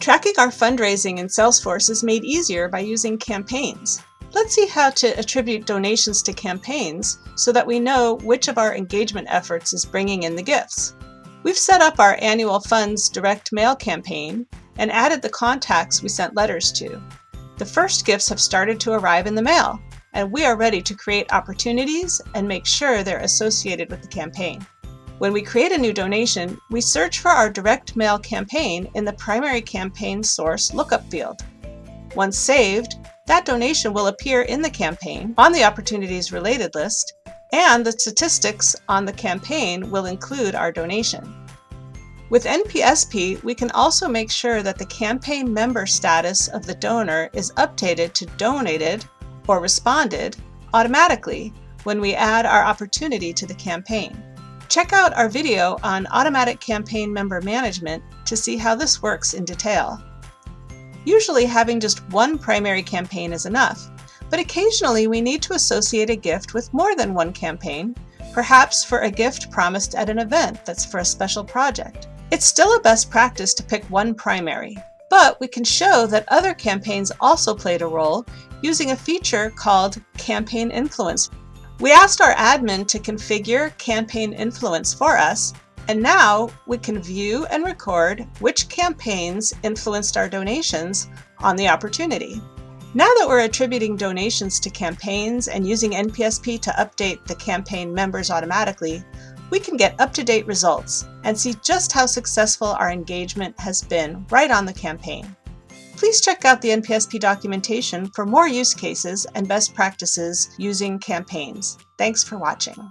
Tracking our fundraising in Salesforce is made easier by using campaigns. Let's see how to attribute donations to campaigns so that we know which of our engagement efforts is bringing in the gifts. We've set up our annual funds direct mail campaign and added the contacts we sent letters to. The first gifts have started to arrive in the mail, and we are ready to create opportunities and make sure they're associated with the campaign. When we create a new donation, we search for our direct mail campaign in the primary campaign source lookup field. Once saved, that donation will appear in the campaign on the Opportunities Related list, and the statistics on the campaign will include our donation. With NPSP, we can also make sure that the campaign member status of the donor is updated to donated or responded automatically when we add our opportunity to the campaign. Check out our video on automatic campaign member management to see how this works in detail. Usually having just one primary campaign is enough, but occasionally we need to associate a gift with more than one campaign, perhaps for a gift promised at an event that's for a special project. It's still a best practice to pick one primary, but we can show that other campaigns also played a role using a feature called Campaign Influence. We asked our admin to configure Campaign Influence for us, and now we can view and record which campaigns influenced our donations on the opportunity. Now that we're attributing donations to campaigns and using NPSP to update the campaign members automatically, we can get up-to-date results and see just how successful our engagement has been right on the campaign. Please check out the NPSP documentation for more use cases and best practices using campaigns. Thanks for watching.